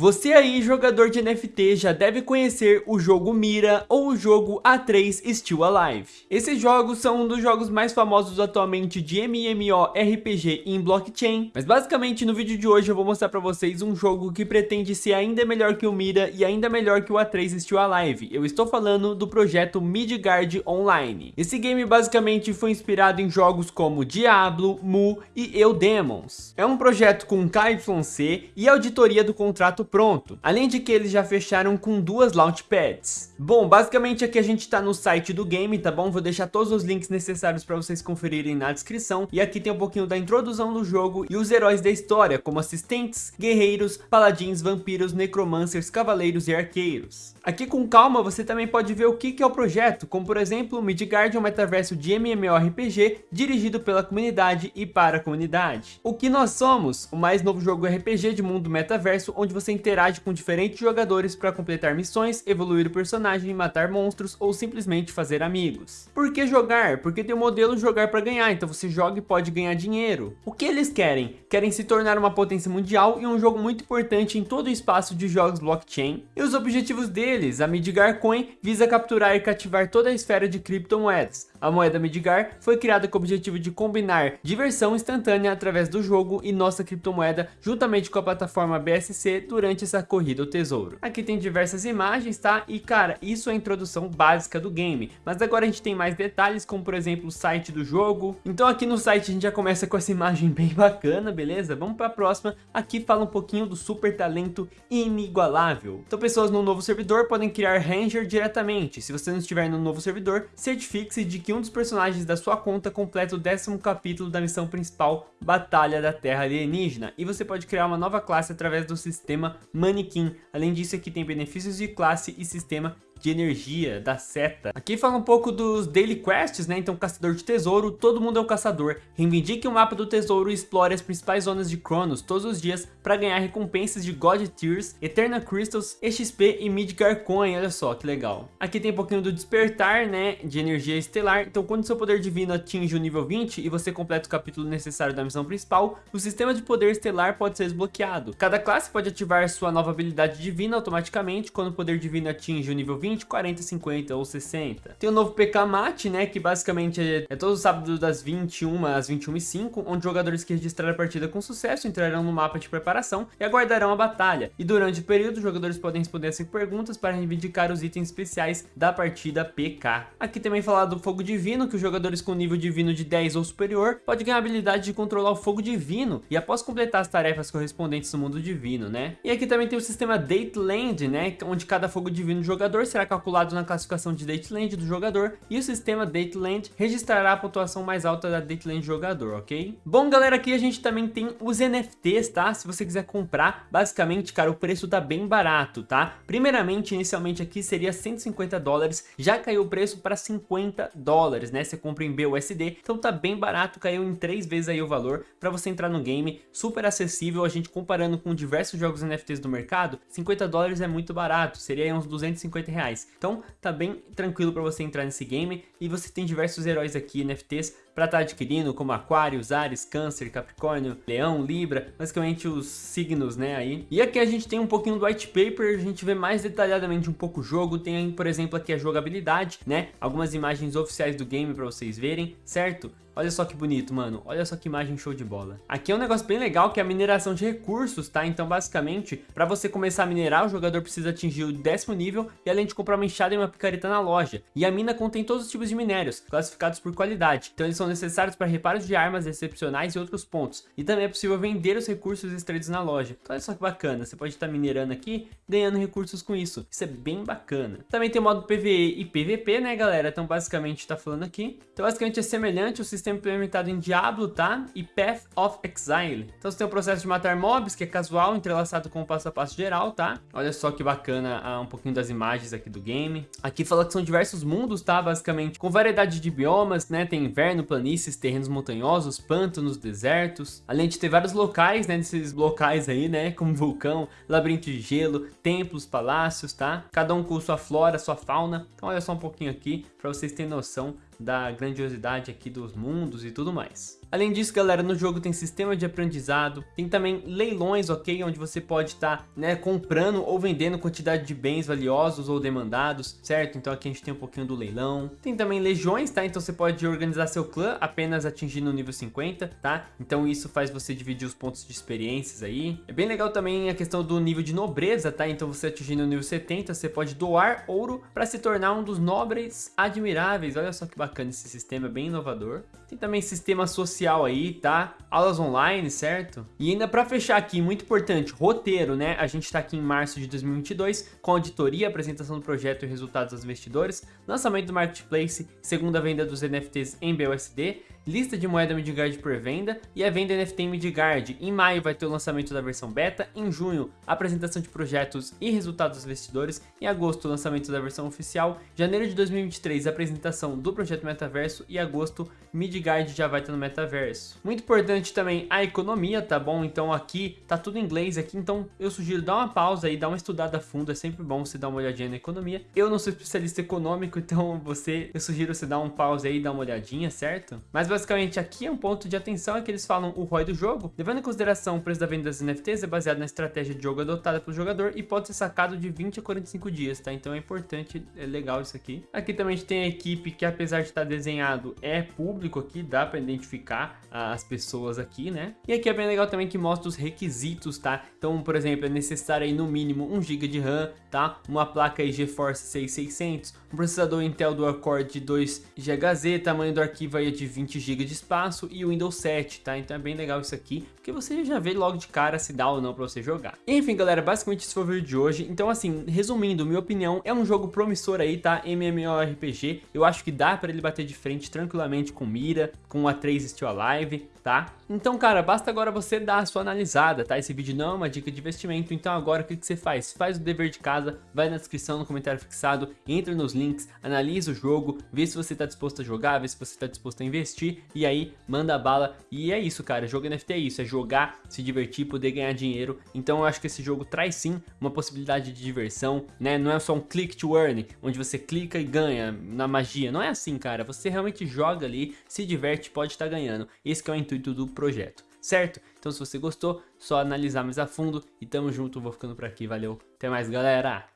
Você aí, jogador de NFT, já deve conhecer o jogo Mira ou o jogo A3 Still Alive. Esses jogos são um dos jogos mais famosos atualmente de MMORPG em blockchain, mas basicamente no vídeo de hoje eu vou mostrar para vocês um jogo que pretende ser ainda melhor que o Mira e ainda melhor que o A3 Still Alive. Eu estou falando do projeto Midgard Online. Esse game basicamente foi inspirado em jogos como Diablo, Mu e Eudemons. É um projeto com KYC e auditoria do contrato pronto, além de que eles já fecharam com duas launchpads. Bom, basicamente aqui a gente está no site do game, tá bom? Vou deixar todos os links necessários para vocês conferirem na descrição, e aqui tem um pouquinho da introdução do jogo e os heróis da história, como assistentes, guerreiros, paladins, vampiros, necromancers, cavaleiros e arqueiros. Aqui com calma você também pode ver o que é o projeto, como por exemplo Midgard é um metaverso de MMORPG dirigido pela comunidade e para a comunidade. O que nós somos? O mais novo jogo RPG de mundo metaverso onde você interage com diferentes jogadores para completar missões, evoluir o personagem, matar monstros ou simplesmente fazer amigos. Por que jogar? Porque tem o modelo jogar para ganhar, então você joga e pode ganhar dinheiro. O que eles querem? Querem se tornar uma potência mundial e um jogo muito importante em todo o espaço de jogos blockchain. E os objetivos deles, a Midgar Coin visa capturar e cativar toda a esfera de criptomoedas, a moeda Midgar foi criada com o objetivo de combinar diversão instantânea através do jogo e nossa criptomoeda juntamente com a plataforma BSC durante essa corrida ao tesouro. Aqui tem diversas imagens, tá? E cara, isso é a introdução básica do game, mas agora a gente tem mais detalhes, como por exemplo o site do jogo. Então aqui no site a gente já começa com essa imagem bem bacana, beleza? Vamos para a próxima. Aqui fala um pouquinho do super talento inigualável. Então pessoas no novo servidor podem criar Ranger diretamente. Se você não estiver no novo servidor, certifique-se de que que um dos personagens da sua conta completa o décimo capítulo da missão principal, Batalha da Terra Alienígena, e você pode criar uma nova classe através do sistema Manequim. Além disso, aqui tem benefícios de classe e sistema de energia, da seta. Aqui fala um pouco dos daily quests, né? Então, caçador de tesouro, todo mundo é um caçador. Reivindique o mapa do tesouro e explore as principais zonas de Cronos todos os dias para ganhar recompensas de God Tears, Eternal Crystals, XP e Midgar Coin, olha só que legal. Aqui tem um pouquinho do despertar, né? De energia estelar. Então, quando seu poder divino atinge o nível 20 e você completa o capítulo necessário da missão principal, o sistema de poder estelar pode ser desbloqueado. Cada classe pode ativar sua nova habilidade divina automaticamente quando o poder divino atinge o nível 20 20, 40, 50 ou 60. Tem o novo PK Mate, né, que basicamente é, é todo sábado das 21 às 21 e 5, onde jogadores que registrarem a partida com sucesso entrarão no mapa de preparação e aguardarão a batalha. E durante o período, os jogadores podem responder as 5 perguntas para reivindicar os itens especiais da partida PK. Aqui também falar do Fogo Divino, que os jogadores com nível divino de 10 ou superior pode ganhar a habilidade de controlar o Fogo Divino e após completar as tarefas correspondentes no mundo divino, né? E aqui também tem o sistema Date Land, né, onde cada Fogo Divino do jogador será será calculado na classificação de Dateland do jogador e o sistema Dateland registrará a pontuação mais alta da Dateland do jogador, ok? Bom, galera, aqui a gente também tem os NFTs, tá? Se você quiser comprar, basicamente, cara, o preço tá bem barato, tá? Primeiramente, inicialmente aqui seria 150 dólares, já caiu o preço para 50 dólares, né? Você compra em BUSD, então tá bem barato, caiu em três vezes aí o valor para você entrar no game, super acessível, a gente comparando com diversos jogos NFTs do mercado, 50 dólares é muito barato, seria uns 250 reais reais. Então tá bem tranquilo para você entrar nesse game e você tem diversos heróis aqui, NFTs, para estar tá adquirindo, como Aquários, Ares, Câncer, Capricórnio, Leão, Libra, basicamente os signos, né, aí. E aqui a gente tem um pouquinho do white paper, a gente vê mais detalhadamente um pouco o jogo, tem, por exemplo, aqui a jogabilidade, né, algumas imagens oficiais do game para vocês verem, certo? Olha só que bonito, mano. Olha só que imagem show de bola. Aqui é um negócio bem legal que é a mineração de recursos, tá? Então, basicamente, para você começar a minerar, o jogador precisa atingir o décimo nível e além de comprar uma enxada e uma picareta na loja. E a mina contém todos os tipos de minérios, classificados por qualidade. Então, eles são necessários para reparos de armas excepcionais e outros pontos. E também é possível vender os recursos extraídos na loja. Então, olha só que bacana. Você pode estar minerando aqui, ganhando recursos com isso. Isso é bem bacana. Também tem o modo PvE e PvP, né, galera? Então, basicamente, tá falando aqui. Então, basicamente, é semelhante ao sistema sistema implementado em Diablo, tá? E Path of Exile. Então você tem o processo de matar mobs, que é casual, entrelaçado com o passo a passo geral, tá? Olha só que bacana ah, um pouquinho das imagens aqui do game. Aqui fala que são diversos mundos, tá? Basicamente, com variedade de biomas, né? Tem inverno, planícies, terrenos montanhosos, pântanos, desertos. Além de ter vários locais, né? Desses locais aí, né? Como vulcão, labirinto de gelo, templos, palácios, tá? Cada um com sua flora, sua fauna. Então olha só um pouquinho aqui, para vocês terem noção da grandiosidade aqui dos mundos e tudo mais. Além disso, galera, no jogo tem sistema de aprendizado, tem também leilões, ok? Onde você pode estar, tá, né, comprando ou vendendo quantidade de bens valiosos ou demandados, certo? Então aqui a gente tem um pouquinho do leilão. Tem também legiões, tá? Então você pode organizar seu clã apenas atingindo o nível 50, tá? Então isso faz você dividir os pontos de experiências aí. É bem legal também a questão do nível de nobreza, tá? Então você atingindo o nível 70, você pode doar ouro para se tornar um dos nobres admiráveis. Olha só que bacana esse sistema, é bem inovador. Tem também sistema social aí, tá? Aulas online, certo? E ainda para fechar aqui, muito importante, roteiro, né? A gente tá aqui em março de 2022 com auditoria, apresentação do projeto e resultados aos investidores, lançamento do marketplace, segunda venda dos NFTs em BUSD, lista de moeda Midgard por venda e a venda NFT Midgard. Em maio vai ter o lançamento da versão beta, em junho apresentação de projetos e resultados dos investidores, em agosto o lançamento da versão oficial, janeiro de 2023 a apresentação do projeto Metaverso e agosto Midgard já vai estar no Metaverso. Muito importante também a economia, tá bom? Então aqui tá tudo em inglês aqui, então eu sugiro dar uma pausa aí, dar uma estudada a fundo, é sempre bom você dar uma olhadinha na economia. Eu não sou especialista econômico, então você, eu sugiro você dar um pause aí, dar uma olhadinha, certo? Mas basicamente aqui é um ponto de atenção é que eles falam o ROI do jogo, levando em consideração o preço da venda das NFTs é baseado na estratégia de jogo adotada pelo jogador e pode ser sacado de 20 a 45 dias, tá? Então é importante, é legal isso aqui. Aqui também a gente tem a equipe que apesar de estar desenhado é público aqui, dá para identificar as pessoas aqui, né? E aqui é bem legal também que mostra os requisitos, tá? Então, por exemplo, é necessário aí no mínimo 1 GB de RAM, tá? Uma placa aí GeForce 6600, um processador Intel dual-core de 2 GHz, tamanho do arquivo aí é de 20 GB de espaço e o Windows 7, tá? Então é bem legal isso aqui, porque você já vê logo de cara se dá ou não pra você jogar. Enfim, galera, basicamente esse foi o vídeo de hoje. Então, assim, resumindo, minha opinião, é um jogo promissor aí, tá? MMORPG. Eu acho que dá pra ele bater de frente tranquilamente com Mira, com a 3 Still Alive, tá? Então, cara, basta agora você dar a sua analisada, tá? Esse vídeo não é uma dica de investimento, então agora o que, que você faz? Faz o dever de casa, vai na descrição, no comentário fixado, entra nos links, analisa o jogo, vê se você tá disposto a jogar, vê se você tá disposto a investir, e aí manda bala. E é isso, cara, jogo NFT é isso, é jogar, se divertir, poder ganhar dinheiro. Então eu acho que esse jogo traz sim uma possibilidade de diversão, né? Não é só um click to earn, onde você clica e ganha na magia. Não é assim, cara. Você realmente joga ali, se diverte, pode estar ganhando. Esse é o intuito do projeto, certo? Então se você gostou, só analisar mais a fundo e tamo junto, vou ficando por aqui, valeu, até mais galera!